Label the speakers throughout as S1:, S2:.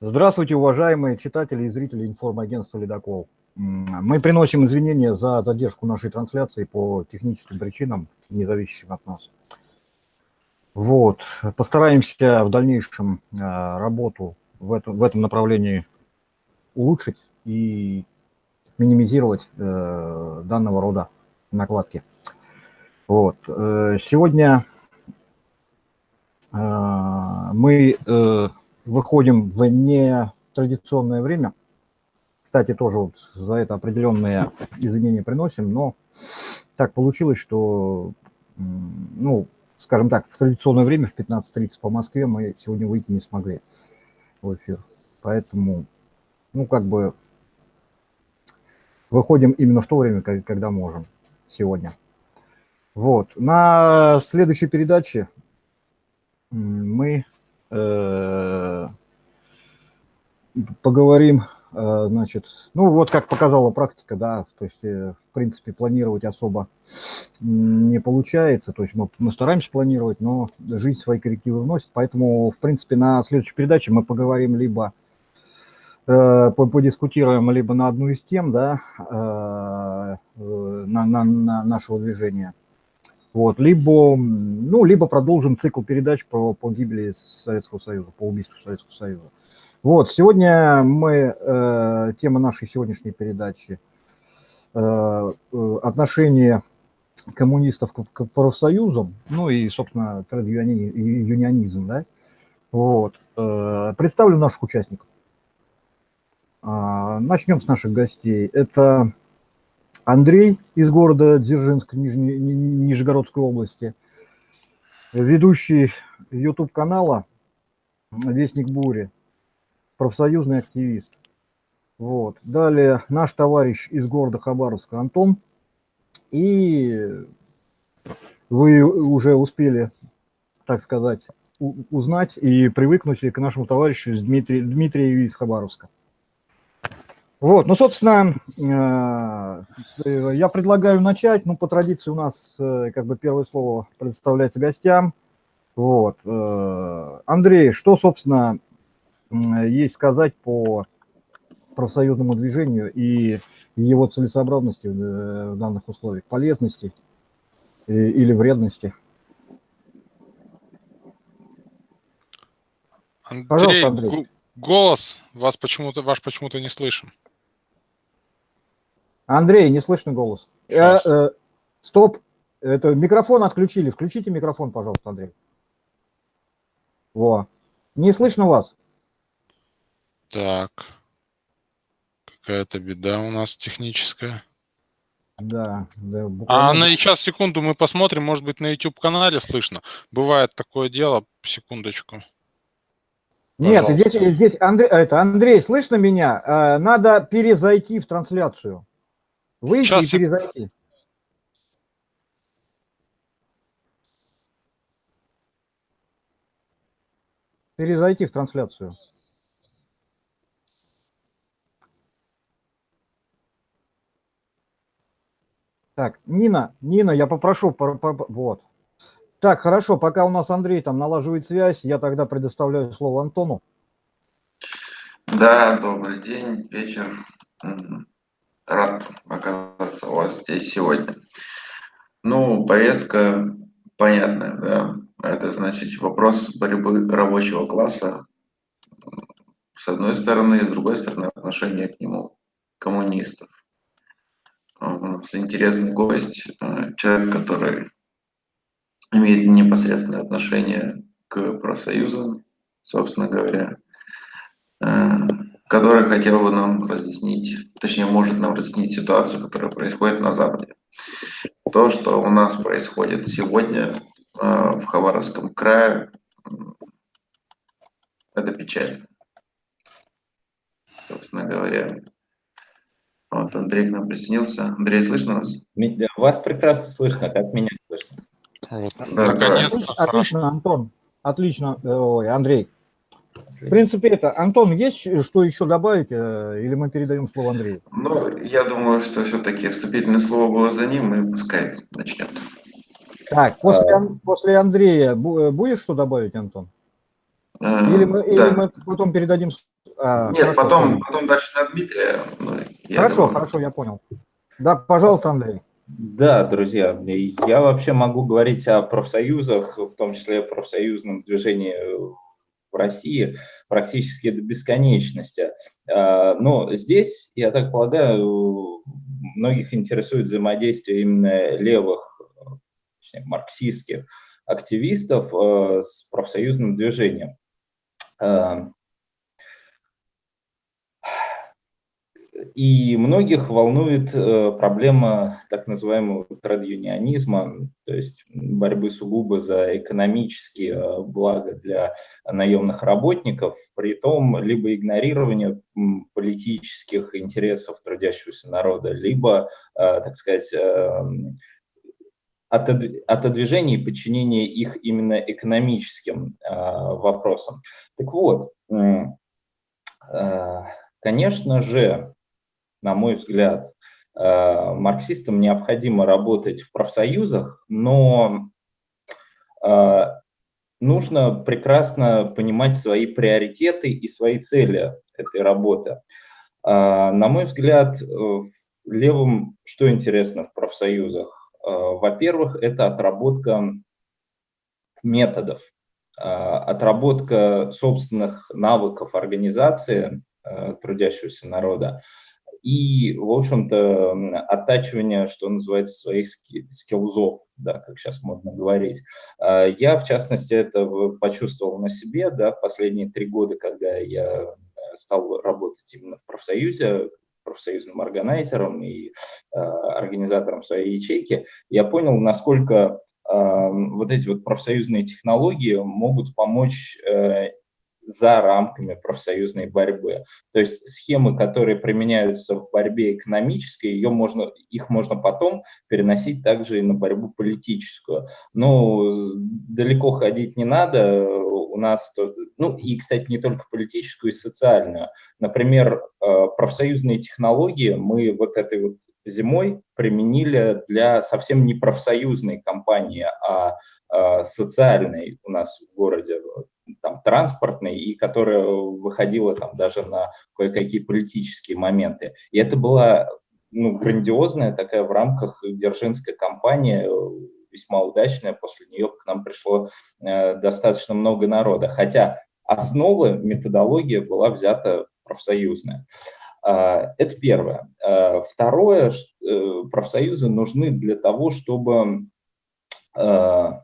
S1: Здравствуйте, уважаемые читатели и зрители информагентства «Ледокол». Мы приносим извинения за задержку нашей трансляции по техническим причинам, не зависящим от нас. Вот. Постараемся в дальнейшем э, работу в этом, в этом направлении улучшить и минимизировать э, данного рода накладки. Вот. Э, сегодня мы выходим в нетрадиционное время. Кстати, тоже вот за это определенные извинения приносим, но так получилось, что, ну, скажем так, в традиционное время, в 15.30 по Москве, мы сегодня выйти не смогли в эфир. Поэтому, ну, как бы выходим именно в то время, когда можем сегодня. Вот. На следующей передаче мы поговорим, э, значит, ну вот как показала практика, да, то есть, э, в принципе, планировать особо не получается, то есть мы, мы стараемся планировать, но жизнь свои коррективы вносит, поэтому, в принципе, на следующей передаче мы поговорим либо подискутируем либо на одну из тем, да, на, на, на нашего движения, вот, либо, ну, либо продолжим цикл передач по, по гибели Советского Союза, по убийству Советского Союза. Вот, сегодня мы, э, тема нашей сегодняшней передачи э, э отношение коммунистов к, к профсоюзам, ну и, собственно, тред-юнионизм, да. Вот, э, представлю наших участников. Э, начнем с наших гостей. Это Андрей из города Дзержинск, Нижне, Нижегородской области, ведущий YouTube-канала «Вестник бури», профсоюзный активист. Вот. Далее наш товарищ из города Хабаровска Антон. И вы уже успели, так сказать, узнать и привыкнуть к нашему товарищу Дмитрию Дмитрию из Хабаровска. Вот, ну, собственно, э, я предлагаю начать. Ну, по традиции у нас э, как бы первое слово представляется гостям. Вот. Э, Андрей, что, собственно, есть сказать по профсоюзному движению и его целесообразности в данных условиях, полезности или вредности?
S2: Андрей, Пожалуйста, Андрей. голос вас почему-то ваш почему-то не слышен.
S1: Андрей, не слышно голос. Э, э, стоп. Это микрофон отключили. Включите микрофон, пожалуйста, Андрей. Во. Не слышно вас.
S2: Так. Какая-то беда у нас техническая.
S1: Да, да.
S2: Буквально... А на сейчас, секунду, мы посмотрим, может быть, на YouTube-канале слышно. Бывает такое дело, секундочку.
S1: Нет, здесь, здесь Андрей, это, Андрей, слышно меня? Э, надо перезайти в трансляцию. Выйти Сейчас и перезайти. Перезайти в трансляцию. Так, Нина, Нина, я попрошу, по, по, вот. Так, хорошо, пока у нас Андрей там налаживает связь, я тогда предоставляю слово Антону.
S3: Да, добрый день, вечер. Рад оказаться у вас здесь сегодня. Ну, повестка понятная, да. Это значит вопрос борьбы рабочего класса с одной стороны, с другой стороны отношение к нему коммунистов. У нас интересный гость, э, человек, который имеет непосредственное отношение к профсоюзам, собственно говоря. Который хотел бы нам разъяснить, точнее, может нам разъяснить ситуацию, которая происходит на Западе. То, что у нас происходит сегодня э, в Хабаровском крае, это печально. Собственно говоря. Вот Андрей к нам присоединился. Андрей, слышно нас?
S4: Вас прекрасно слышно, как меня слышно.
S1: Да, Наконец-то. Отлично, Антон. Отлично. Ой, Андрей. В принципе, это. Антон, есть что еще добавить, э, или мы передаем слово Андрею?
S3: Ну, я думаю, что все-таки вступительное слово было за ним, и пускай начнет.
S1: Так, после, а... после Андрея э, будешь что добавить, Антон? А, или мы, да. или мы потом передадим А,
S3: Нет,
S1: хорошо,
S3: потом,
S1: понял.
S3: потом дальше на Дмитрия. Ну,
S1: Хорошо,
S3: думаю,
S1: хорошо, я понял. Да, пожалуйста, Андрей.
S4: Да, друзья, я вообще могу говорить о профсоюзах, в том числе о профсоюзном движении в России практически до бесконечности. А, Но здесь, я так полагаю, многих интересует взаимодействие именно левых, точнее, марксистских активистов э, с профсоюзным движением. И многих волнует э, проблема так называемого традюнионизма, то есть борьбы сугубо за экономические э, блага для наемных работников, при том либо игнорирование политических интересов трудящегося народа, либо, э, так сказать, отод- отодвижение и подчинение их именно экономическим вопросам. Так вот, конечно же, на мой взгляд, э, марксистам необходимо работать в профсоюзах, но э, нужно прекрасно понимать свои приоритеты и свои цели этой работы. Э, На мой взгляд, левым что интересно в профсоюзах? Во-первых, это отработка методов, отработка собственных навыков организации трудящегося народа и, в общем-то, оттачивание, что называется, своих ски- скиллзов, да, как сейчас модно говорить. А, Я, в частности, это почувствовал на себе, да, последние три года, когда я э, стал работать именно в профсоюзе, профсоюзным органайзером и э, организатором своей ячейки, я понял, насколько э, вот эти вот профсоюзные технологии могут помочь э, за рамками профсоюзной борьбы. То есть схемы, которые применяются в борьбе экономической, ее можно, их можно потом переносить также и на борьбу политическую. Ну, с- далеко ходить не надо, у нас, ну и, кстати, не только политическую, и социальную. Например, э, профсоюзные технологии мы вот этой вот зимой применили для совсем не профсоюзной компании, а э, социальной у нас в городе, там, транспортной, и которая выходила там даже на кое-какие политические моменты. И это была ну, грандиозная такая в рамках Дзержинской кампании, э, весьма удачная. После нее к нам пришло э, достаточно много народа. Хотя основа, методология была взята профсоюзная. А, Это первое. А, Второе, э, профсоюзы нужны для того, чтобы а,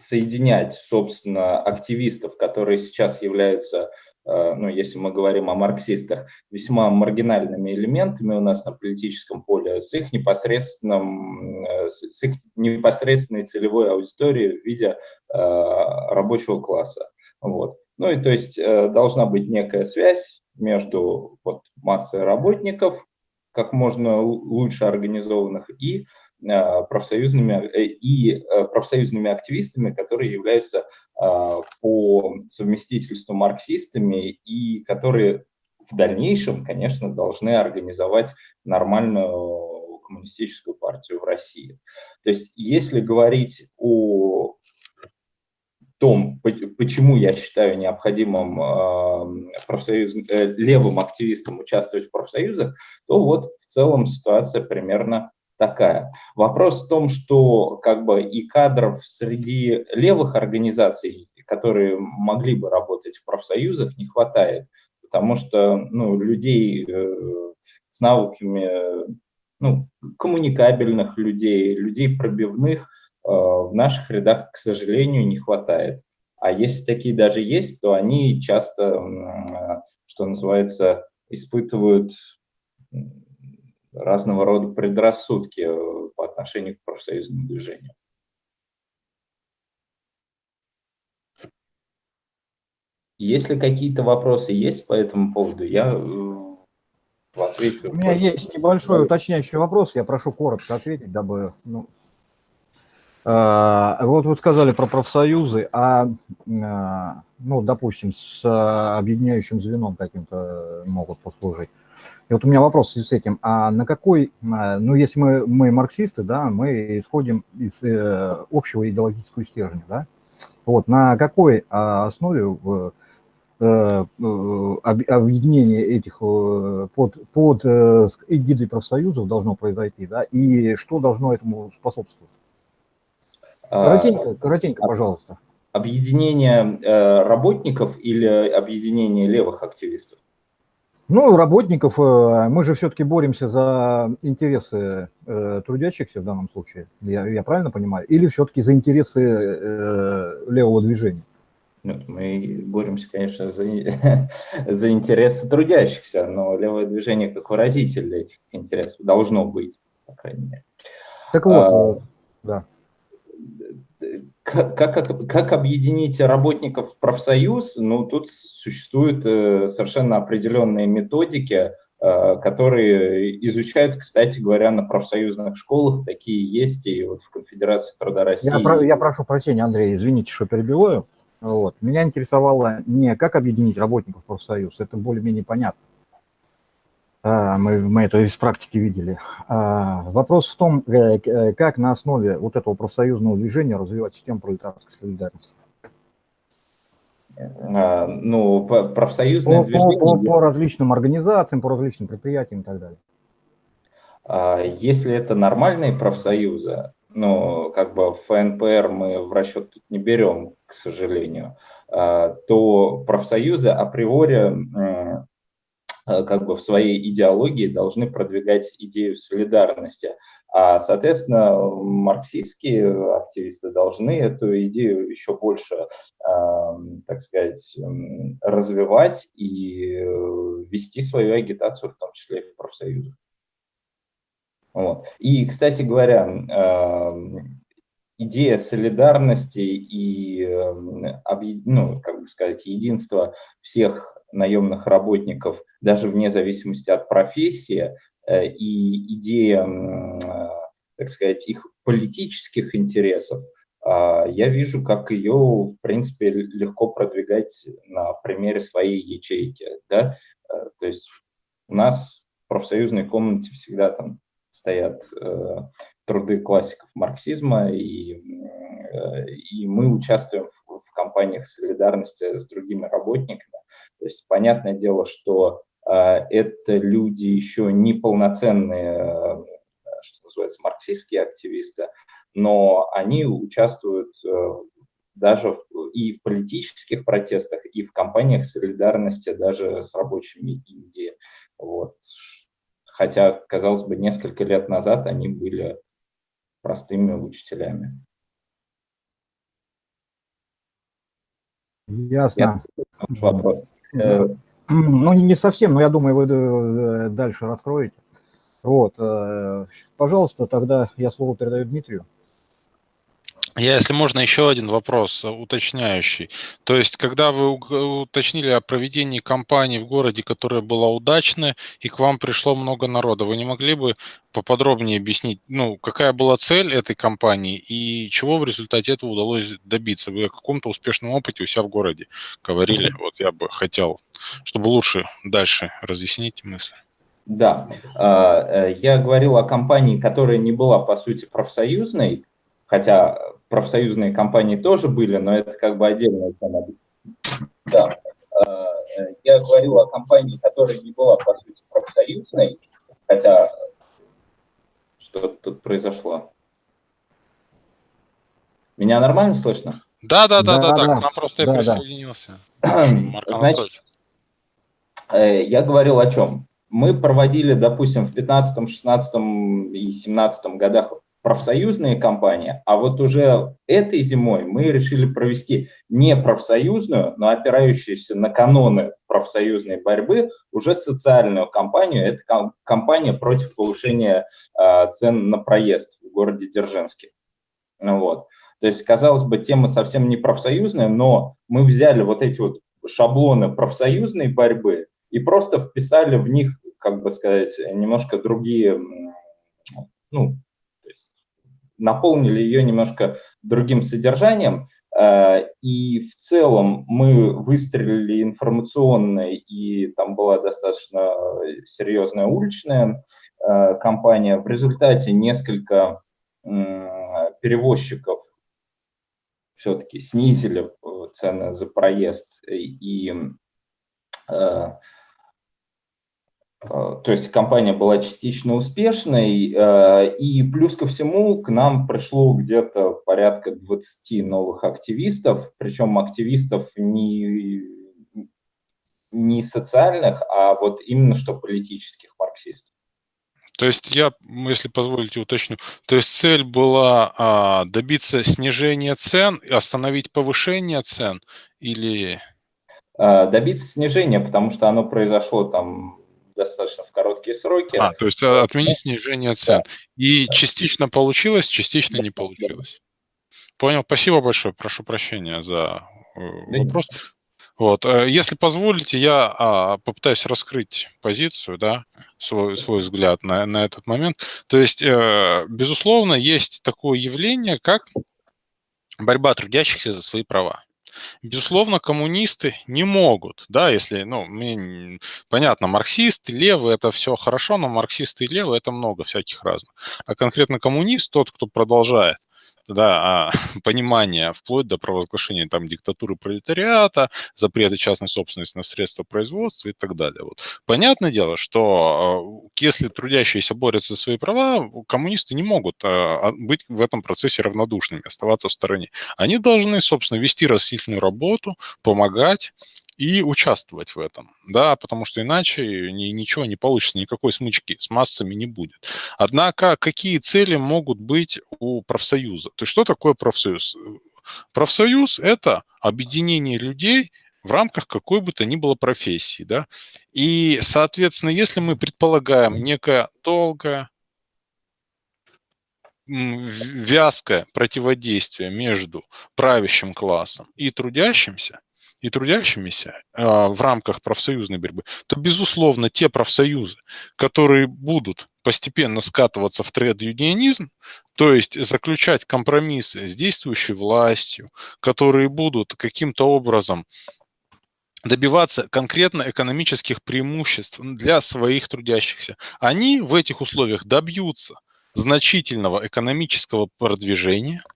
S4: соединять, собственно, активистов, которые сейчас являются, э, ну, если мы говорим о марксистах, весьма маргинальными элементами у нас на политическом поле, с их непосредственным, э, с их непосредственной целевой аудиторией в виде э, рабочего класса. Вот. Ну и то есть должна быть некая связь между вот, массой работников, как можно лу- лучше организованных, и профсоюзными э, и э, профсоюзными активистами, которые являются э, по совместительству марксистами и которые в дальнейшем, конечно, должны организовать нормальную коммунистическую партию в России. То есть, если говорить о том, по- почему я считаю необходимым э, профсоюз, э, левым активистам участвовать в профсоюзах, то вот в целом ситуация примерно такая. Вопрос в том, что как бы и кадров среди левых организаций, которые могли бы работать в профсоюзах, не хватает, потому что ну, людей э, с навыками ну, коммуникабельных людей, людей пробивных э, в наших рядах, к сожалению, не хватает. А если такие даже есть, то они часто, э, что называется, испытывают разного рода предрассудки э, по отношению к профсоюзному движению. Если какие-то вопросы есть по этому поводу, я э, отвечу.
S1: У меня есть небольшой уточняющий вопрос, я прошу коротко ответить, дабы... Ну, вот вы сказали про профсоюзы, а, а, ну, допустим, с а, объединяющим звеном каким-то могут послужить. И вот у меня вопрос с этим, а на какой, а, ну, если мы, мы марксисты, да, мы исходим из э, общего идеологического стержня, да, вот, на какой а, основе в- объединение этих под, под эгидой профсоюзов должно произойти, да, и что должно этому способствовать? А, коротенько, коротенько, пожалуйста.
S4: Объединение работников или объединение левых активистов?
S1: Ну, работников, э, мы же все-таки боремся за интересы э, трудящихся в данном случае, я, я правильно понимаю? Или все-таки за интересы э, левого движения?
S4: Нет, мы боремся, конечно, за, за интересы трудящихся, но левое движение как выразитель этих интересов должно быть, по крайней мере.
S1: Так вот, а, да
S4: как, как, как объединить работников в профсоюз? Ну, тут существуют э, совершенно определенные методики, э, которые изучают, кстати говоря, на профсоюзных школах. Такие есть и вот в Конфедерации труда России.
S1: Я, я прошу прощения, Андрей, извините, что перебиваю. Вот. Меня интересовало не как объединить работников профсоюз, это более-менее понятно. А, мы, мы это из практики видели. А, вопрос в том, э, э, как на основе вот этого профсоюзного движения развивать систему пролетарской солидарности.
S4: А, ну, профсоюзное
S1: по, движение... По, по, по различным организациям, по различным предприятиям и так далее.
S4: Если это нормальные профсоюзы, ну, как бы ФНПР мы в расчет тут не берем, к сожалению, то профсоюзы априори как бы в своей идеологии должны продвигать идею солидарности. А, соответственно, марксистские активисты должны эту идею еще больше, так сказать, развивать и э, вести свою агитацию, в том числе и в профсоюзах. Вот. И, кстати говоря, идея солидарности и, ну, как бы сказать, единства всех наемных работников, даже вне зависимости от профессии, э, и идея, э, так сказать, их политических интересов, а, я вижу, как ее, в принципе, легко продвигать на примере своей ячейки. Да? Э, то есть у нас в профсоюзной комнате всегда там стоят труды классиков марксизма, и, и мы участвуем в, в кампаниях солидарности с другими работниками, то есть понятное дело, что э, это люди еще не полноценные, э, что называется, марксистские активисты, но они участвуют э, даже и в политических протестах, и в кампаниях солидарности даже с рабочими Индии. Вот. Хотя, казалось бы, несколько лет назад они были простыми учителями.
S1: Ясно. вопрос. Э, ну, не совсем, но я думаю, вы э, дальше раскроете. Вот, э, пожалуйста, тогда я слово передаю Дмитрию.
S2: Я, если можно, еще один вопрос уточняющий. То есть, когда вы уточнили о проведении кампании в городе, которая была удачной, и к вам пришло много народа, вы не могли бы поподробнее объяснить, ну, какая была цель этой кампании и чего в результате этого удалось добиться? Вы о каком-то успешном опыте у себя в городе говорили. Вот я бы хотел, чтобы лучше дальше разъяснить мысли.
S4: Да, а, э, я говорил о компании, которая не была, по сути, профсоюзной, хотя профсоюзные компании тоже были, но это как бы отдельная тема. Да. Э, я говорил о компании, которая не была, по сути, профсоюзной, хотя что тут произошло. Меня нормально слышно?
S2: Да, да, да, да, да, да. к нам просто да, присоединился.
S4: Значит, э, я говорил о чем? Мы проводили, допустим, в 15, 16 и 17 годах профсоюзные компании, а вот уже этой зимой мы решили провести не профсоюзную, но опирающуюся на каноны профсоюзной борьбы, уже социальную кампанию. Это кампания против повышения э, цен на проезд в городе Дзержинске. Ну, вот. То есть, казалось бы, тема совсем не профсоюзная, но мы взяли вот эти вот шаблоны профсоюзной борьбы и просто вписали в них, как бы сказать, немножко другие ну, наполнили ее немножко другим содержанием, э, и в целом мы выстрелили информационно, и там была достаточно серьезная уличная э, кампания. В результате несколько перевозчиков все-таки снизили э, цены за проезд и то есть компания была частично успешной, и плюс ко всему к нам пришло где-то порядка 20 новых активистов, причем активистов не, не социальных, а вот именно что политических марксистов.
S2: То есть я, если позволите, уточню. То есть цель была а, добиться снижения цен, остановить повышение цен или...
S4: А, добиться снижения, потому что оно произошло там достаточно в короткие сроки.
S2: А, то есть а, отменить снижение цен. Да. И да. частично получилось, частично да. не получилось. Понял. Спасибо большое. Прошу прощения за э, вопрос. Вот. Э, если позволите, я а, попытаюсь раскрыть позицию, да, свой, свой взгляд на, на этот момент. То есть, э, безусловно, есть такое явление, как борьба трудящихся за свои права. Безусловно, коммунисты не могут, да, если, ну, мне понятно, марксисты, левые, это все хорошо, но марксисты и левые это много всяких разных. А конкретно коммунист, тот, кто продолжает да, а, понимание вплоть до провозглашения там диктатуры пролетариата, запрета частной собственности на средства производства и так далее. Вот. Понятное дело, что а, если трудящиеся борются за свои права, коммунисты не могут а, быть в этом процессе равнодушными, оставаться в стороне. Они должны, собственно, вести растительную работу, помогать, и участвовать в этом, да, потому что иначе ни, ничего не получится, никакой смычки с массами не будет. Однако какие цели могут быть у профсоюза? То есть что такое профсоюз? Профсоюз – это объединение людей в рамках какой бы то ни было профессии, да, и, соответственно, если мы предполагаем некое долгое, вязкое противодействие между правящим классом и трудящимся, и трудящимися а, в рамках профсоюзной борьбы, то, безусловно, те профсоюзы, которые будут постепенно скатываться в тред-юнионизм, то есть заключать компромиссы с действующей властью, которые будут каким-то образом добиваться конкретно экономических преимуществ для своих трудящихся. Они в этих условиях добьются значительного экономического продвижения –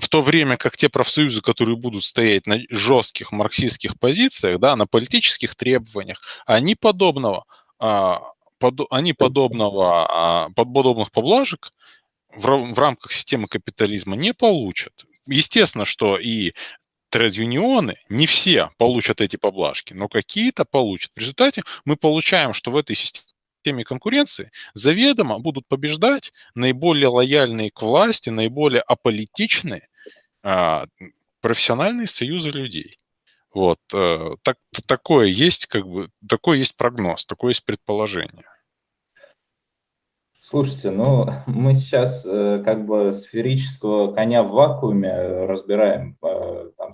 S2: в то время как те профсоюзы, которые будут стоять на жестких марксистских позициях, да, на политических требованиях, они подобного, а, они подобного, а, подобных поблажек в, в рамках системы капитализма не получат. Естественно, что и тред-юнионы, не все получат эти поблажки, но какие-то получат. В результате мы получаем, что в этой системе теме конкуренции заведомо будут побеждать наиболее лояльные к власти, наиболее аполитичные а, профессиональные союзы людей. Вот. А, так, такое есть, как бы, такой есть прогноз, такое есть предположение.
S4: Слушайте, ну мы сейчас э, как бы сферического коня в вакууме разбираем, э, там,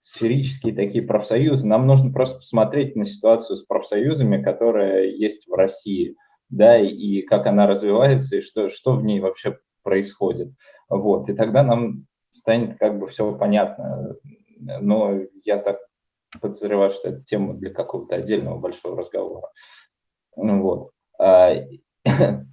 S4: сферические такие профсоюзы. Нам нужно просто посмотреть на ситуацию с профсоюзами, которая есть в России, да, и как она развивается, и что, что в ней вообще происходит. Вот, и тогда нам станет как бы все понятно. Но я так подозреваю, что это тема для какого-то отдельного большого разговора. Ну вот.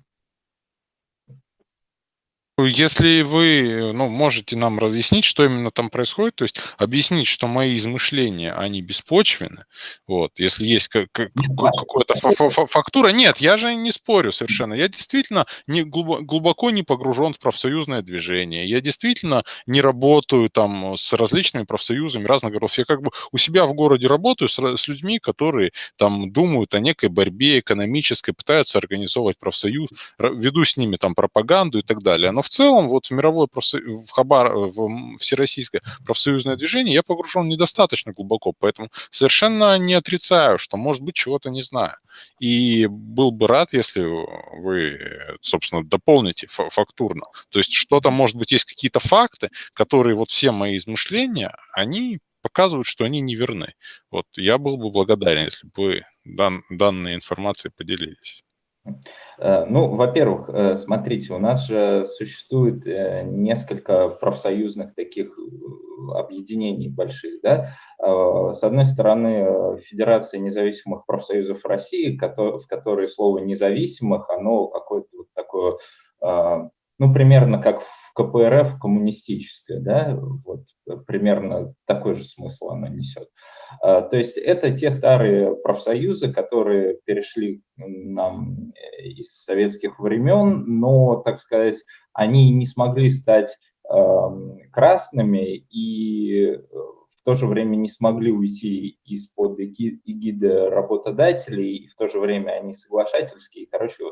S2: Если вы ну, можете нам разъяснить, что именно там происходит, то есть объяснить, что мои измышления, они беспочвены, вот, если есть как, как, какая-то фактура, нет, я же не спорю совершенно, я действительно не, глубоко не погружен в профсоюзное движение, я действительно не работаю там с различными профсоюзами разных городов, я как бы у себя в городе работаю с, с людьми, которые там думают о некой борьбе экономической, пытаются организовывать профсоюз, веду с ними там пропаганду и так далее, но в целом вот в мировое профсоюз, в Хабар, в всероссийское профсоюзное движение я погружен недостаточно глубоко, поэтому совершенно не отрицаю, что, может быть, чего-то не знаю. И был бы рад, если вы, собственно, дополните фактурно. То есть что-то, может быть, есть какие-то факты, которые вот все мои измышления, они показывают, что они неверны. Вот я был бы благодарен, если бы дан, данной информацией поделились.
S4: Э, ну, во-первых, э, смотрите, у нас же существует э, несколько профсоюзных таких объединений больших, да. С одной стороны, Федерация независимых профсоюзов России, в которой слово «независимых», оно какое-то вот такое, ну, примерно как в КПРФ коммунистическое, да, вот примерно такой же смысл она несет. А, то есть это те старые профсоюзы, которые перешли нам из советских времен, но, так сказать, они не смогли стать красными и в то же время не смогли уйти из-под эгиды работодателей, и в то же время они соглашательские. Короче,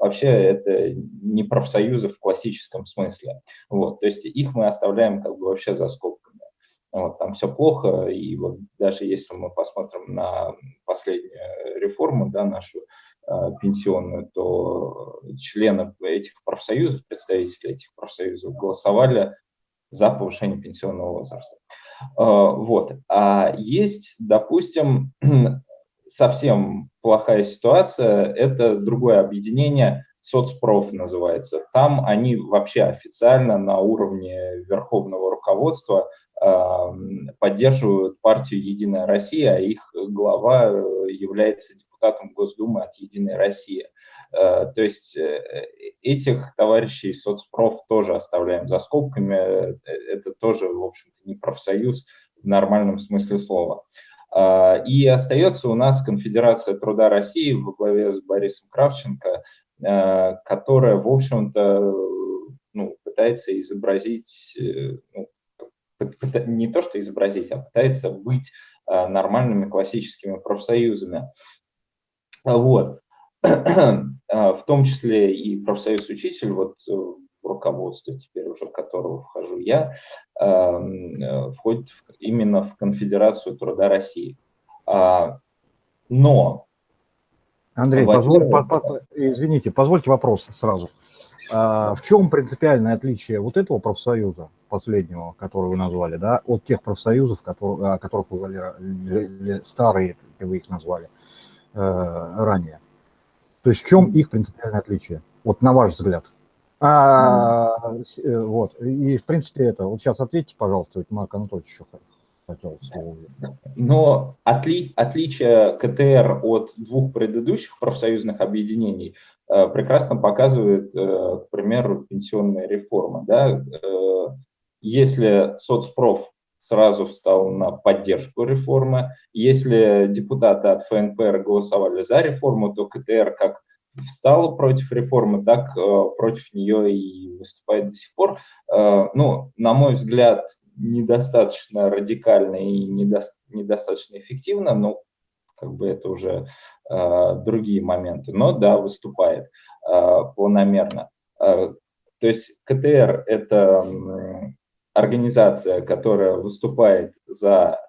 S4: вообще это не профсоюзы в классическом смысле. Вот, то есть их мы оставляем как бы вообще за скобками. Вот, там все плохо, и вот даже если мы посмотрим на последнюю реформу, да, нашу э, пенсионную, то члены этих профсоюзов, представители этих профсоюзов голосовали за повышение пенсионного возраста. Э, вот. А есть, допустим, совсем плохая ситуация, это другое объединение, соцпроф называется. Там они вообще официально на уровне верховного руководства э, поддерживают партию «Единая Россия», а их глава э, является депутатом Госдумы от «Единой России». Э, то есть этих товарищей соцпроф тоже оставляем за скобками. Это тоже, в общем-то, не профсоюз в нормальном смысле слова. А, и остается у нас Конфедерация труда России во главе с Борисом Кравченко, а, которая, в общем-то, ну, пытается изобразить, э, ну, не то что изобразить, а пытается быть а, нормальными классическими профсоюзами. Вот. В том числе и профсоюз учитель, вот э, в руководстве, теперь уже которого вхожу я, эм, э, входит именно в Конфедерацию труда России. А, но...
S1: Андрей, позволь, по, по, извините, позвольте вопрос сразу. А, в чем принципиальное отличие вот этого профсоюза, последнего, который вы назвали, да, от тех профсоюзов, которые, которых вы говорили, старые, как вы их назвали э, ранее? То есть в чем их принципиальное отличие? Вот на ваш взгляд. А, э, вот, и в принципе это, вот сейчас ответьте, пожалуйста, ведь Марк Анатольевич еще хотел слово.
S4: Но отли, отличие КТР от двух предыдущих профсоюзных объединений э, прекрасно показывает, э, к примеру, пенсионная реформа. Да? Э, если соцпроф сразу встал на поддержку реформы, если депутаты от ФНПР голосовали за реформу, то КТР как встала против реформы, так э, против нее и выступает до сих пор. Э, ну, на мой взгляд, недостаточно радикально и недо, недостаточно эффективно, но как бы это уже э, другие моменты. Но да, выступает планомерно. То есть КТР – это организация, которая выступает за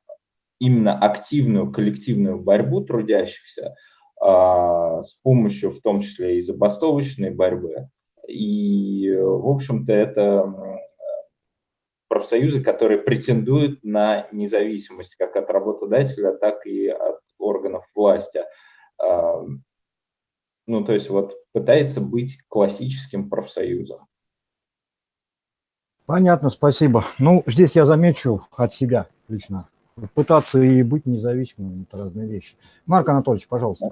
S4: именно активную коллективную борьбу трудящихся, с помощью в том числе и забастовочной борьбы. И, в общем-то, это профсоюзы, которые претендуют на независимость как от работодателя, так и от органов власти. А, ну, то есть вот пытается быть классическим профсоюзом.
S1: Понятно, спасибо. Ну, здесь я замечу от себя лично пытаться и быть независимым – это разные вещи. Марк Анатольевич, пожалуйста.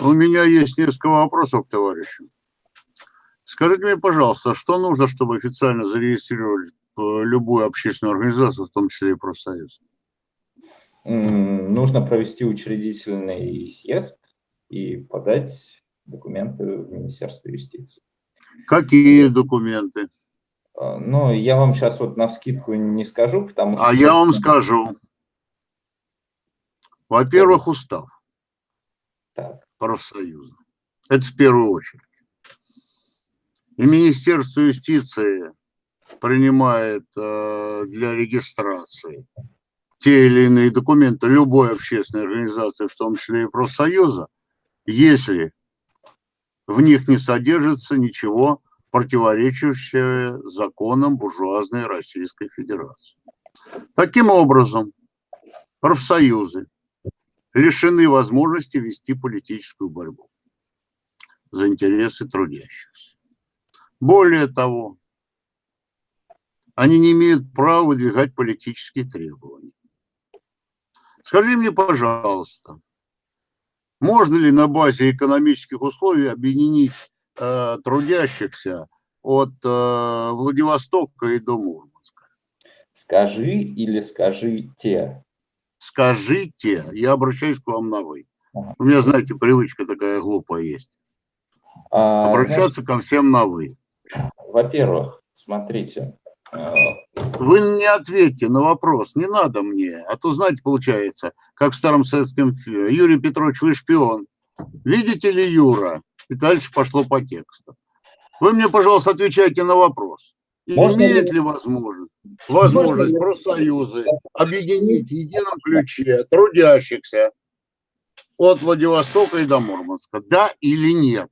S5: У меня есть несколько вопросов к товарищу. Скажите мне, пожалуйста, что нужно, чтобы официально зарегистрировать э, любую общественную организацию, в том числе и профсоюз?
S4: Нужно провести учредительный съезд и подать документы в Министерство юстиции.
S5: Какие документы?
S4: А, ну, я вам сейчас вот на вскидку не скажу, потому
S5: что... А я вам скажу. Во-первых, устав так. профсоюза. Это в первую очередь. И Министерство юстиции принимает э, для регистрации те или иные документы любой общественной организации, в том числе и профсоюза, если в них не содержится ничего противоречащее законам буржуазной Российской Федерации. Таким образом, профсоюзы лишены возможности вести политическую борьбу за интересы трудящихся. Более того, они не имеют права выдвигать политические требования. Скажи мне, пожалуйста, можно ли на базе экономических условий объединить Э, трудящихся от э, Владивостока и до Мурманска.
S4: Скажи или скажите?
S5: Скажите, я обращаюсь к вам на «вы».
S4: Ага.
S5: У меня, знаете, привычка такая глупая есть.
S4: А,
S5: Обращаться ко всем на «вы».
S4: Во-первых, смотрите, э,
S5: Вы не ответьте на вопрос, не надо мне. А то, знаете, получается, как в старом советском фильме. Юрий Петрович, вы шпион. Видите ли Юра? И дальше пошло по тексту. Вы мне, пожалуйста, отвечайте на вопрос.
S4: Можно
S5: имеет ли возможность, возможность
S4: ли-
S5: профсоюзы объединить в едином ключе трудящихся от Владивостока и до Мурманска? Да или нет?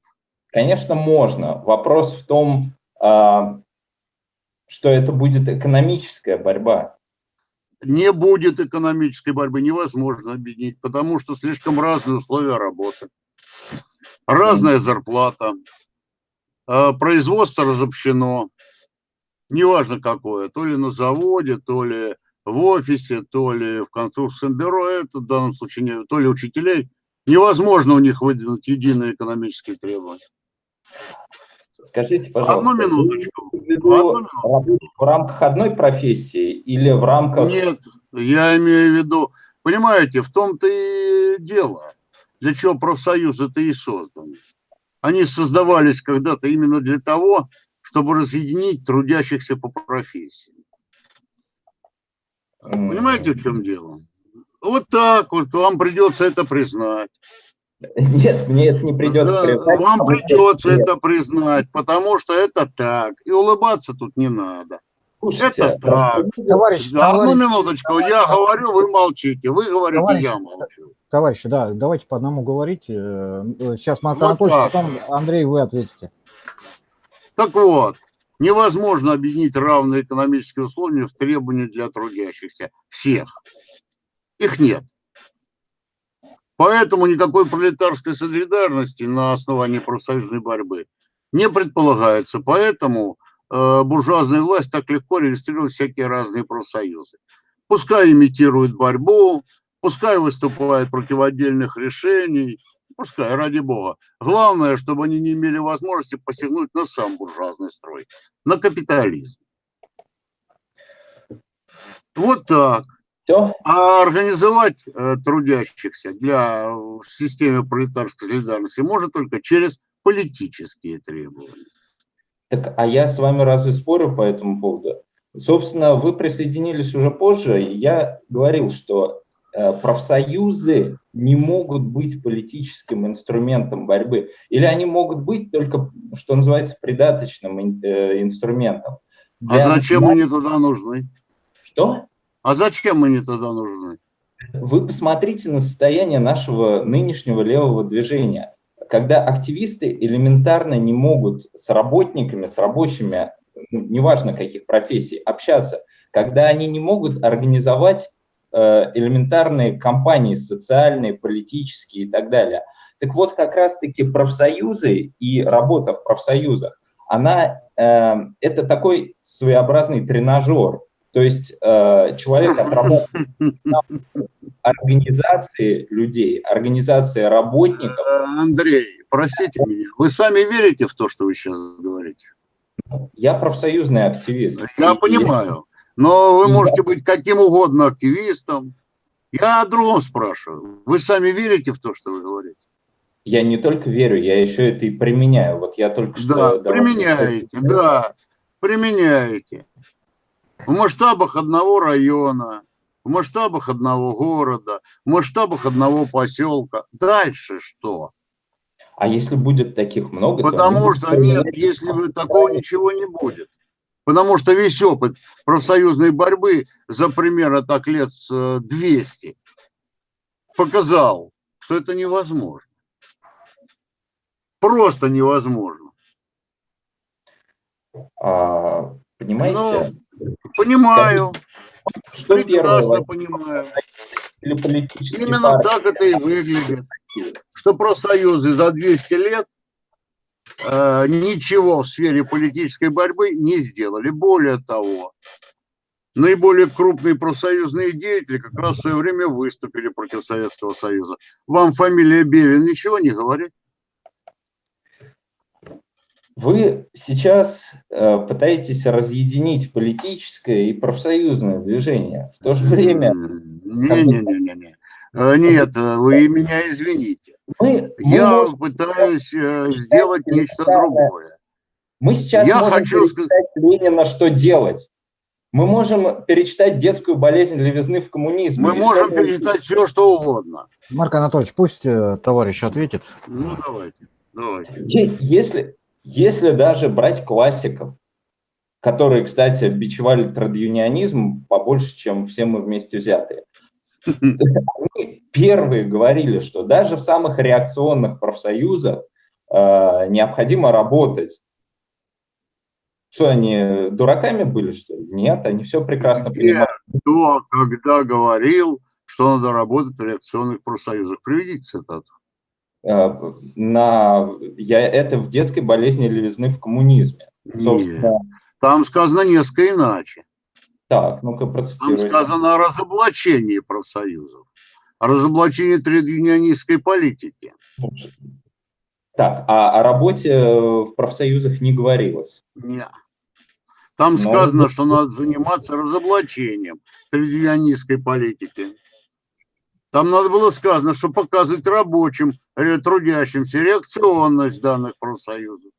S4: Конечно, можно. Вопрос в том, а, что это будет экономическая борьба.
S5: не будет экономической борьбы, невозможно объединить, потому что слишком разные условия работы, разная зарплата, а, производство разобщено, неважно какое, то ли на заводе, то ли в офисе, то ли в конструкторском бюро, это в данном случае, не- то ли учителей, невозможно у них выдвинуть единые экономические требования.
S4: Скажите, пожалуйста,
S5: Одну минуточку. Одну минуту.
S4: работу в рамках одной профессии или в рамках...
S5: Нет, я имею в виду, понимаете, в том-то и дело, для чего профсоюзы-то и созданы. Они создавались когда-то именно для того, чтобы разъединить трудящихся по профессии. Понимаете, в чем дело? Вот так вот вам придется это признать.
S4: Нет, мне это не придется
S5: Да,
S4: признать.
S5: Вам придется это признать, потому что это так. И улыбаться тут не надо.
S4: Слушайте,
S5: это так.
S1: Товарищ,
S5: Да, Одну
S1: товарищ,
S5: минуточку, я говорю, вы молчите. Вы говорите,
S1: Товарищ,
S5: я молчу.
S1: товарищи, да, давайте по одному говорить. Э, Сейчас Марк
S5: Вот
S1: Анатольевич,
S5: так.
S1: потом Андрей, вы ответите.
S5: Так вот, невозможно объединить равные экономические условия в требования для трудящихся. Всех. Их нет. Поэтому никакой пролетарской солидарности на основании профсоюзной борьбы не предполагается. Поэтому буржуазная власть так легко регистрирует всякие разные профсоюзы. Пускай имитируют борьбу, пускай выступают против отдельных решений, пускай, ради бога. Главное, чтобы они не имели возможности посягнуть на сам буржуазный строй, на капитализм. Вот так.
S4: Все?
S5: А организовать э, трудящихся для э, в системе пролетарской солидарности можно только через политические требования.
S4: Так, а я с вами разве спорю по этому поводу? Собственно, вы присоединились уже позже, и я говорил, что э, профсоюзы не могут быть политическим инструментом борьбы, или они могут быть только, что называется, придаточным э, инструментом.
S5: А
S4: Для
S5: зачем
S4: нас-
S5: они тогда нужны?
S4: Что?
S5: А зачем они тогда нужны?
S4: Вы посмотрите на состояние нашего нынешнего левого движения. Когда активисты элементарно не могут с работниками, с рабочими, ну, неважно каких профессий, общаться, когда они не могут организовать э, элементарные кампании социальные, политические и так далее. Так вот, как раз-таки профсоюзы и работа в профсоюзах, она, э, это такой своеобразный тренажер. То есть э, человек отрабатывает организации людей, организации работников.
S5: Э, Андрей, простите меня, вы сами верите в то, что вы сейчас говорите?
S4: Я профсоюзный активист.
S5: Я
S4: И-
S5: понимаю, но вы
S4: Да.
S5: можете быть каким угодно активистом. Я о другом спрашиваю. Вы сами верите в то, что вы говорите?
S4: Я не только верю, я еще это и применяю. Вот я только что...
S5: Да, применяете, да, применяете. В масштабах одного района, в масштабах одного города, в масштабах одного поселка. Дальше что?
S4: А если будет таких много,
S5: Потому что нет, если вы такого ничего не будет. Потому что весь опыт профсоюзной борьбы за примерно так лет с, э, 200 показал, что это невозможно. Просто невозможно.
S4: А, понимаете,
S5: Понимаю,
S4: что
S5: прекрасно понимаю. Именно
S4: партии?
S5: так это и выглядит. Что профсоюзы за 200 лет э, ничего в сфере политической борьбы не сделали. Более того, наиболее крупные профсоюзные деятели как раз в свое время выступили против Советского Союза. Вам фамилия Бевин ничего не говорит?
S4: Вы сейчас э, пытаетесь разъединить политическое и профсоюзное движение. В то же время...
S5: Не-не-не-не. Э, нет, вы меня извините. Мы, Я мы пытаюсь э, сделать нечто другое.
S4: Мы сейчас Я можем хочу сказать Ленина, что делать. Мы можем перечитать детскую болезнь левизны в коммунизме.
S5: Мы можем перечитать все, что угодно.
S1: Марк Анатольевич, пусть э, товарищ ответит.
S5: Ну, давайте. давайте.
S4: Если, если даже брать классиков, которые, кстати, бичевали традюнионизм побольше, чем все мы вместе взятые, они первые говорили, что даже в самых реакционных профсоюзах э, необходимо работать что они дураками были, что ли? Нет, они все прекрасно понимают.
S5: Кто, когда говорил, что надо работать в реакционных профсоюзах? Приведите цитату.
S4: Э, на, я, это в детской болезни левизны в коммунизме.
S5: Нет, там сказано несколько иначе.
S4: Так, ну-ка процитируйте.
S5: Там сказано о разоблачении профсоюзов, о разоблачении тред политики.
S4: Так, а о работе в профсоюзах не говорилось?
S5: Нет. Там Но... сказано, что надо заниматься разоблачением тред политики. Там надо было сказано, что показывать рабочим, трудящимся реакционность данных профсоюзов.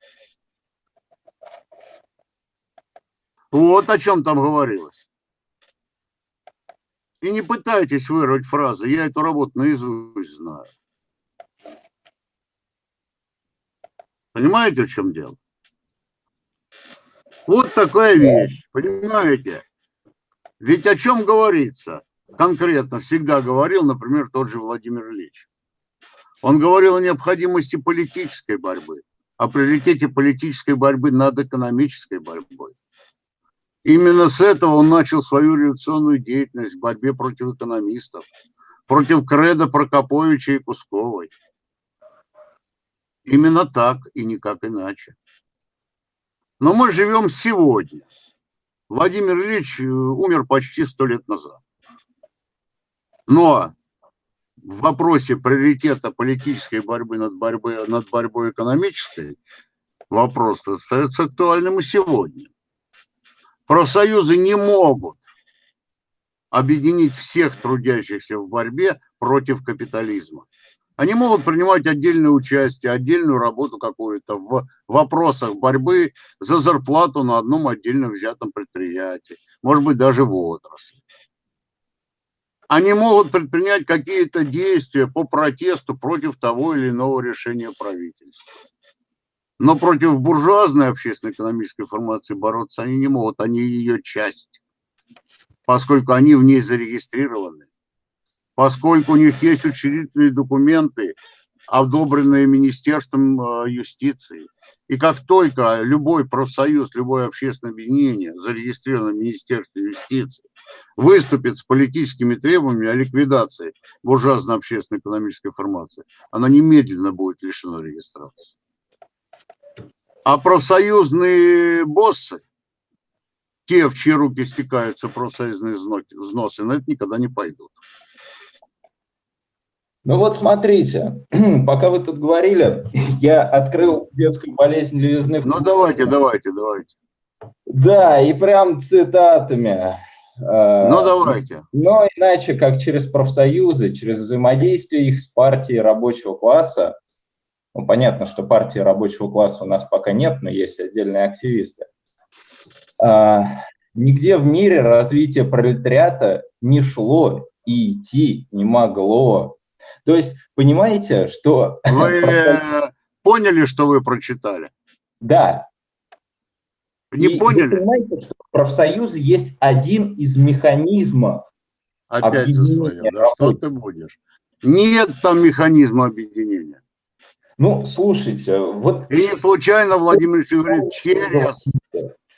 S5: Вот о чем там говорилось. И не пытайтесь вырвать фразы, я эту работу наизусть знаю. Понимаете, в чем дело? Вот такая вещь, понимаете? Ведь о чем говорится? Конкретно всегда говорил, например, тот же Владимир Ильич. Он говорил о необходимости политической борьбы, о приоритете политической борьбы над экономической борьбой. Именно с этого он начал свою революционную деятельность в борьбе против экономистов, против Креда Прокоповича и Кусковой. Именно так и никак иначе. Но мы живем сегодня. Владимир Ильич э, умер почти сто лет назад. Но в вопросе приоритета политической борьбы над борьбой, над борьбой экономической вопрос остается актуальным и сегодня. Профсоюзы не могут объединить всех трудящихся в борьбе против капитализма. Они могут принимать отдельное участие, отдельную работу какую-то в вопросах борьбы за зарплату на одном отдельно взятом предприятии, может быть, даже в отрасли. Они могут предпринять какие-то действия по протесту против того или иного решения правительства. Но против буржуазной общественно-экономической формации бороться они не могут, они ее часть, поскольку они в ней зарегистрированы, поскольку у них есть учредительные документы, одобренные Министерством э, юстиции. И как только любой профсоюз, любое общественное объединение, зарегистрированное в Министерстве юстиции, выступит с политическими требованиями о ликвидации буржуазно-общественной экономической формации, она немедленно будет лишена регистрации. А профсоюзные боссы, те, в чьи руки стекаются профсоюзные взносы, на это никогда не пойдут.
S4: Ну вот смотрите, пока вы тут говорили, я открыл детскую болезнь левизны.
S5: Ну давайте, давайте, давайте.
S4: Да, и прям цитатами.
S5: А, ну давайте.
S4: Но иначе, как через профсоюзы, через взаимодействие их с партией рабочего класса, ну, понятно, что партии рабочего класса у нас пока нет, но есть отдельные активисты. А, нигде в мире развитие пролетариата не шло и идти не могло. То есть, понимаете, что...
S5: Вы поняли, что вы прочитали?
S4: Да.
S5: Не и поняли? Вы понимаете,
S4: что профсоюзы есть один из механизмов
S5: Опять за свое. Да что ты будешь? Нет там механизма объединения.
S4: Ну, слушайте, вот...
S5: И не случайно Владимир Ильич говорит, через,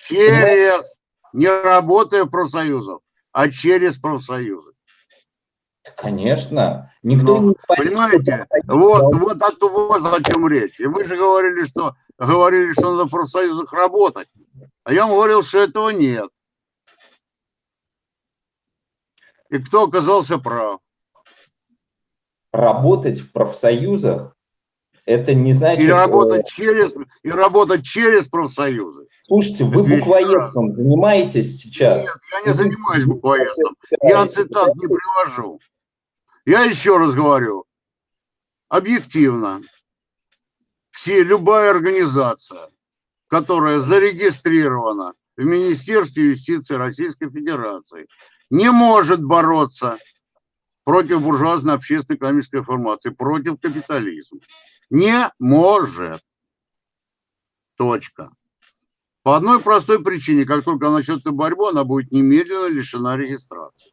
S5: через, не работая в профсоюзах, а через профсоюзы.
S4: Конечно. Никто
S5: Но, не понимаете, вот, вот, от, вот о чем речь. И вы же говорили, что говорили, что надо в профсоюзах работать. А я вам говорил, что этого нет. И кто оказался прав?
S4: Работать в профсоюзах Это не значит...
S5: И работать через, и работать через профсоюзы.
S4: Слушайте, вы буквоедством занимаетесь сейчас?
S5: Нет, я не занимаюсь буквоедством. Я цитат не привожу. Я еще раз говорю, объективно, все, любая организация, которая зарегистрирована в Министерстве юстиции Российской Федерации, не может бороться против буржуазной общественной экономической формации, против капитализма. Не может. Точка. По одной простой причине, как только начнет эту борьбу, она будет немедленно лишена регистрации.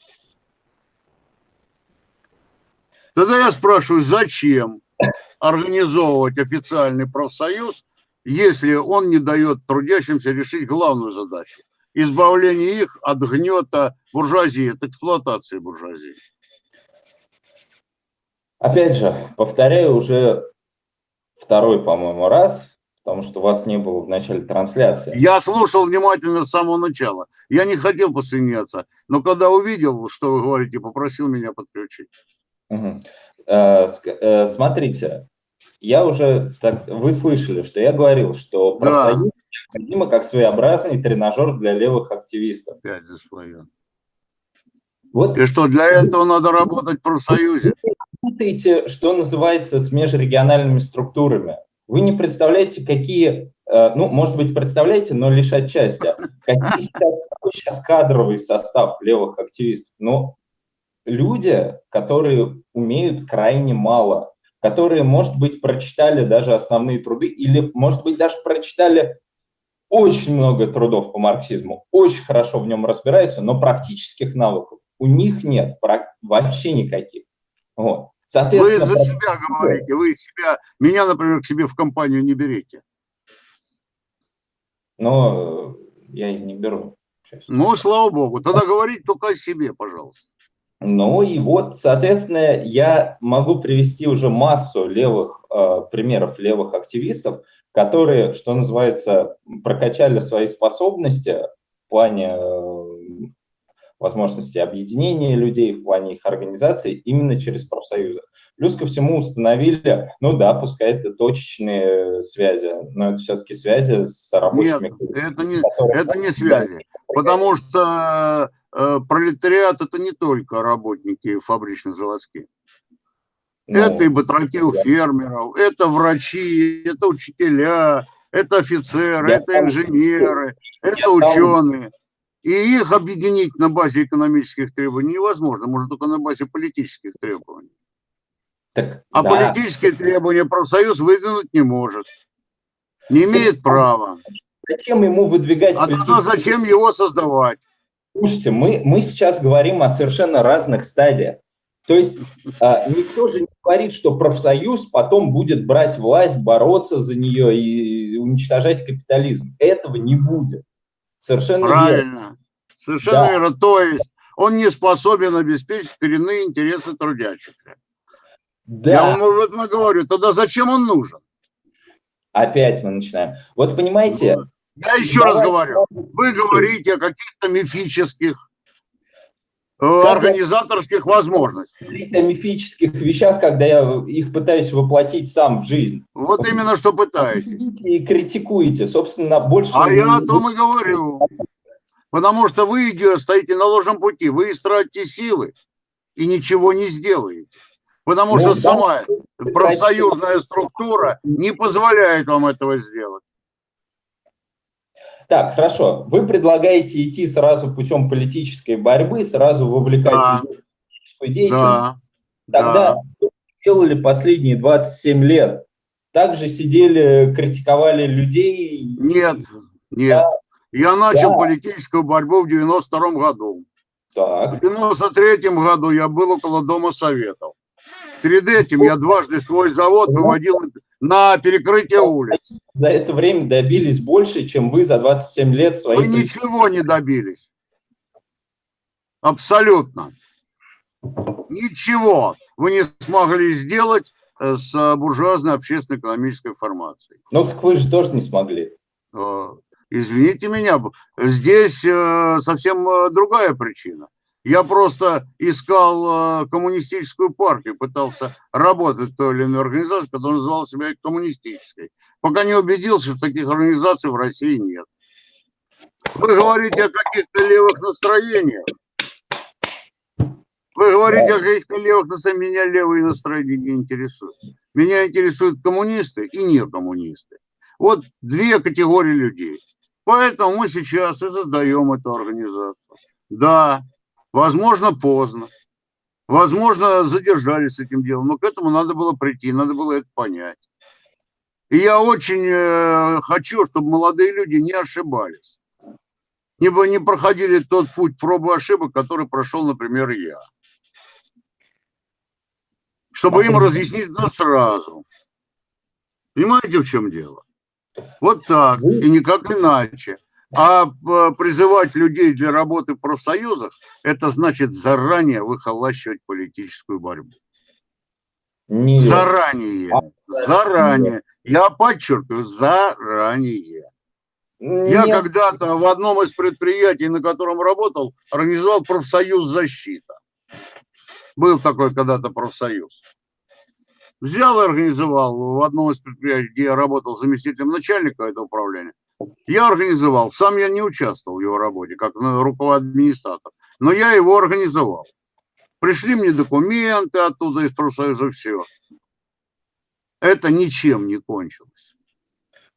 S5: Тогда я спрашиваю, зачем организовывать официальный профсоюз, если он не дает трудящимся решить главную задачу – избавление их от гнета буржуазии, от эксплуатации буржуазии.
S4: Опять же, повторяю уже второй, по-моему, раз, потому что вас не было в начале трансляции.
S5: Я слушал внимательно с самого начала. Я не хотел посоединяться, но когда увидел, что вы говорите, попросил меня подключить.
S4: Угу. Смотрите, я уже, так, вы слышали, что я говорил, что профсоюз да. необходимо как своеобразный тренажер для левых активистов.
S5: Опять за свое. Вот. И что, для этого надо работать в профсоюзе?
S4: Путаете, что называется, с межрегиональными структурами. Вы не представляете, какие, ну, может быть, представляете, но лишь отчасти, какие сейчас, какой сейчас кадровый состав левых активистов. Ну, люди, которые умеют крайне мало, которые, может быть, прочитали даже основные труды или, может быть, даже прочитали очень много трудов по марксизму, очень хорошо в нем разбираются, но практических навыков у них нет, вообще никаких. Вот.
S5: Вы за себя говорите, вы себя, меня, например, к себе в компанию не берете.
S4: Но я и не беру.
S5: Ну, слава богу, тогда говорить только о себе, пожалуйста.
S4: Ну и вот, соответственно, я могу привести уже массу левых э, примеров левых активистов, которые, что называется, прокачали свои способности в плане э, возможности объединения людей, в плане их организации именно через профсоюзы. Плюс ко всему установили, ну да, пускай это точечные связи, но это все-таки связи с рабочими.
S5: Нет, это не, это не связи, потому что пролетариат это не только работники фабрично-заводские. Ну, это и батраки у фермеров, это врачи, это учителя, это офицеры, это инженеры, это ученые. И их объединить на базе экономических требований невозможно, может только на базе политических требований. Так, а да. политические требования профсоюз выдвинуть не может. Не имеет права.
S4: Зачем ему выдвигать?
S5: А тогда зачем его создавать?
S4: Слушайте, мы, мы сейчас говорим о совершенно разных стадиях. То есть а, никто же не говорит, что профсоюз потом будет брать власть, бороться за нее и уничтожать капитализм. Этого не будет. Совершенно
S5: Правильно. Верно. Совершенно да. верно. То есть он не способен обеспечить коренные интересы трудящихся. Да. Я вам об этом говорю. Тогда зачем он нужен?
S4: Опять мы начинаем. Вот понимаете, ну,
S5: я еще Давай. раз говорю, вы говорите о каких-то мифических э, организаторских возможностях.
S4: Говорите о мифических вещах, когда я их пытаюсь воплотить сам в жизнь.
S5: Вот именно что пытаетесь.
S4: И критикуете, собственно, больше...
S5: А я о том и говорю. Потому что вы стоите на ложном пути, вы истратите силы и ничего не сделаете. Потому ну, что да, сама профсоюзная структура не позволяет вам этого сделать.
S4: Так, хорошо. Вы предлагаете идти сразу путем политической борьбы, сразу вовлекать да. в политическую деятельность. Да. Тогда да. что делали последние 27 лет? Также сидели, критиковали людей?
S5: Нет, нет. Да. Я начал да. политическую борьбу в 92 году. Так. В 93 году я был около Дома Советов. Перед этим я дважды свой завод выводил на перекрытие улиц.
S4: За это время добились больше, чем вы за 27 лет своих...
S5: Вы ничего не добились. Абсолютно. Ничего вы не смогли сделать э, с буржуазной общественно-экономической формацией.
S4: Ну, так вы же тоже не смогли.
S5: Э, извините меня, здесь э, совсем другая причина. Я просто искал э, коммунистическую партию, пытался работать в той или иной организации, которая называла себя коммунистической, пока не убедился, что таких организаций в России нет. Вы говорите о каких-то левых настроениях. Вы говорите о каких-то левых настроениях. Меня левые настроения не интересуют. Меня интересуют коммунисты и не коммунисты. Вот две категории людей. Поэтому мы сейчас и создаем эту организацию. Да, возможно, поздно. Возможно, задержались с этим делом, но к этому надо было прийти, надо было это понять. И я очень э, хочу, чтобы молодые люди не ошибались. Не, не проходили тот путь пробы ошибок, который прошел, например, я. Чтобы им разъяснить это сразу. Понимаете, в чем дело? Вот так, и никак иначе. А э, призывать людей для работы в профсоюзах, это значит заранее выхолащивать политическую борьбу. Нет. Заранее. А, заранее. Я подчеркиваю, заранее. Нет. Я когда-то в одном из предприятий, на котором работал, организовал профсоюз защита. Был такой когда-то профсоюз. Взял и организовал в одном из предприятий, где я работал заместителем начальника этого управления. Я организовал, сам я не участвовал в его работе, как администратор, но я его организовал. Пришли мне документы оттуда из профсоюза, все. Это ничем не кончилось.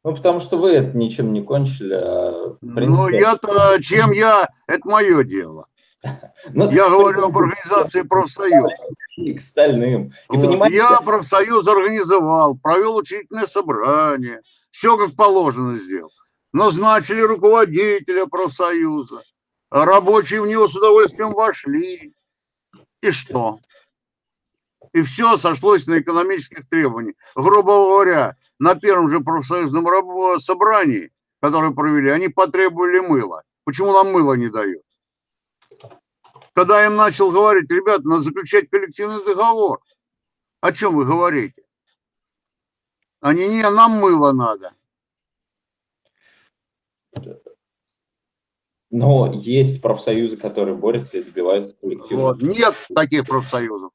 S4: Ну, потому что вы это ничем не кончили. А,
S5: ну, принципе... Ну, я-то, чем я, это мое дело. Ну, я говорю об организации профсоюза.
S4: К стальным.
S5: И вот. Я профсоюз организовал, провел учительное собрание, все как положено сделал. Назначили руководителя профсоюза, рабочие в него с удовольствием вошли. И что? И все сошлось на экономических требованиях. Грубо говоря, на первом же профсоюзном собрании, которое провели, они потребовали мыла. Почему нам мыло не дают? Когда я им начал говорить, ребята, надо заключать коллективный договор. О чем вы говорите? Они, не, нам мыло надо.
S4: Но есть профсоюзы, которые борются и добиваются коллективного.
S5: Вот. Нет таких профсоюзов.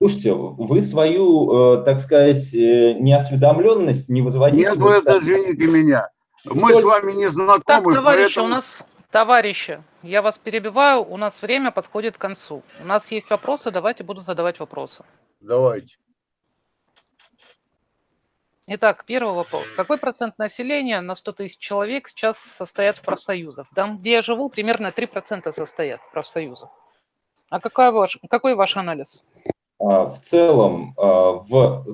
S4: Слушайте, вы свою, э, так сказать, э, неосведомленность не возводите...
S5: Нет, вы это, извините меня. Мы с вами не знакомы, так,
S6: товарищи, поэтому... у нас Товарищи, я вас перебиваю, у нас время подходит к концу. У нас есть вопросы, давайте буду задавать вопросы.
S5: Давайте.
S6: Итак, первый вопрос. Какой процент населения на 100 тысяч человек сейчас состоят в профсоюзах? Там, где я живу, примерно 3% состоят в профсоюзах. А какой ваш, какой ваш анализ?
S4: А, в целом, а, в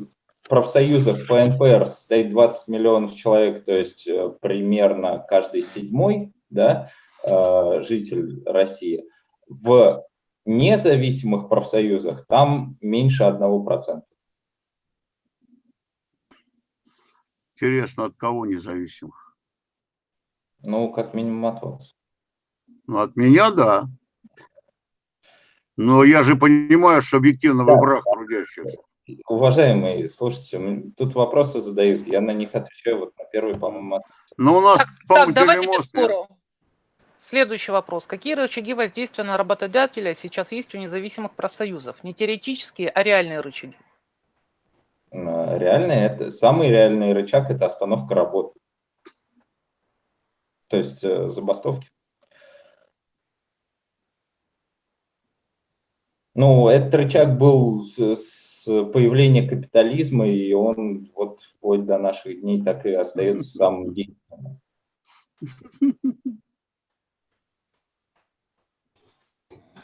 S4: профсоюзах по НПР состоит 20 миллионов человек, то есть э, примерно каждый седьмой, да, Э, житель России. В независимых профсоюзах там меньше 1%.
S5: Интересно, от кого независимых?
S4: Ну, как минимум от вас.
S5: Ну, от меня, да. Но я же понимаю, что объективно да. враг трудящихся.
S4: Уважаемые, слушайте, тут вопросы задают, я на них отвечаю, вот на первый, по-моему,
S5: Ну, у нас,
S6: по-моему, давайте без спору. Следующий вопрос. Какие рычаги воздействия на работодателя сейчас есть у независимых профсоюзов? Не теоретические, а реальные рычаги.
S4: Реальные, это самый реальный рычаг – это остановка работы. То есть э, забастовки. Ну, этот рычаг был с появления капитализма, и он вот вплоть до наших дней так и остается самым действенным.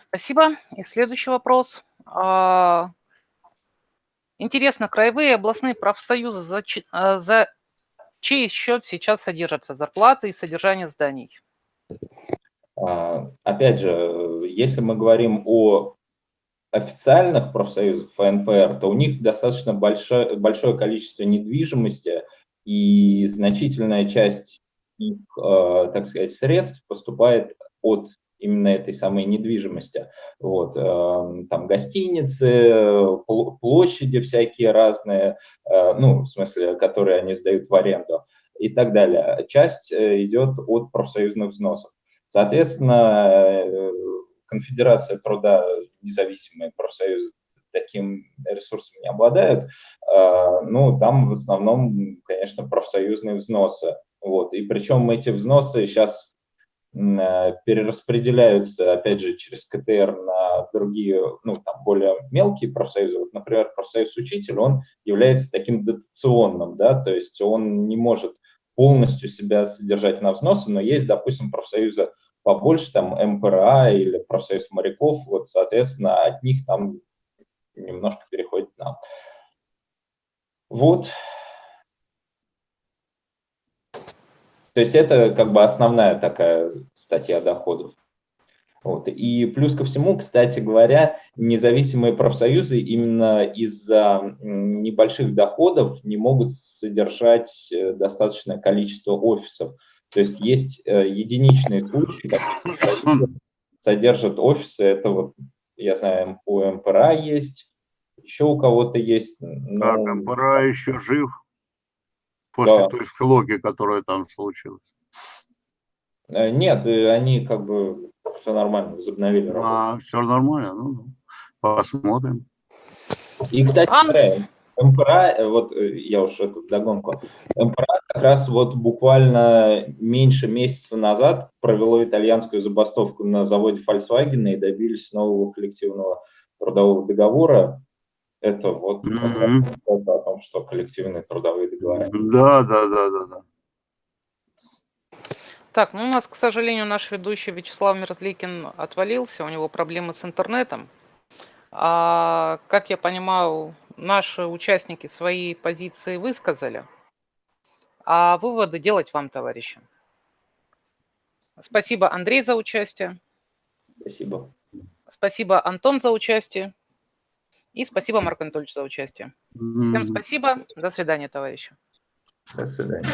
S6: Спасибо. И следующий вопрос. А, интересно, краевые областные профсоюзы за, а, за чей счет сейчас содержатся зарплаты и содержание зданий?
S4: А, опять же, если мы говорим о официальных профсоюзах ФНПР, то у них достаточно большое, большое количество недвижимости, и значительная часть их, так сказать, средств поступает от именно этой самой недвижимости. Вот, эм, там гостиницы, площади всякие разные, э, ну, в смысле, которые они сдают в аренду и так далее. Часть э, идет от профсоюзных взносов. Соответственно, э, конфедерация труда, независимые профсоюзы таким ресурсом не обладают, ну, там в основном, конечно, профсоюзные взносы. Вот. И причем эти взносы сейчас перераспределяются, опять же, через КТР на другие, ну, там, более мелкие профсоюзы. Вот, например, профсоюз учитель, он является таким дотационным, да, то есть он не может полностью себя содержать на взносы, но есть, допустим, профсоюзы побольше, там, МПРА или профсоюз моряков, вот, соответственно, от них там немножко переходит нам. Вот, То есть это как бы основная такая статья доходов. Вот. И плюс ко всему, кстати говоря, независимые профсоюзы именно из-за небольших доходов не могут содержать э, достаточное количество офисов. То есть есть э, единичные случаи, когда содержат офисы, это вот, я знаю, у МПРА есть, еще у кого-то есть.
S5: Но... Так, МПРА еще жив после да. той филологии, которая там случилась?
S4: Э, нет, э, они как бы все нормально, возобновили работу.
S5: А, все нормально, ну, посмотрим.
S4: И, кстати, а... МПРА, э, вот я уж это вдогонку, МПРА как раз вот буквально меньше месяца назад провело итальянскую забастовку на заводе Volkswagen и добились нового коллективного трудового договора это вот mm -hmm. это о том, что коллективные трудовые договоры.
S5: Да, да, да, да, да.
S6: Так, ну у нас, к сожалению, наш ведущий Вячеслав Мерзликин отвалился, у него проблемы с интернетом. А, как я понимаю, наши участники свои позиции высказали, а выводы делать вам, товарищи. Спасибо, Андрей, за участие.
S4: Спасибо.
S6: Спасибо, Антон, за участие. И спасибо, Марк Анатольевич, за участие. Всем спасибо. До свидания, товарищи.
S4: До свидания.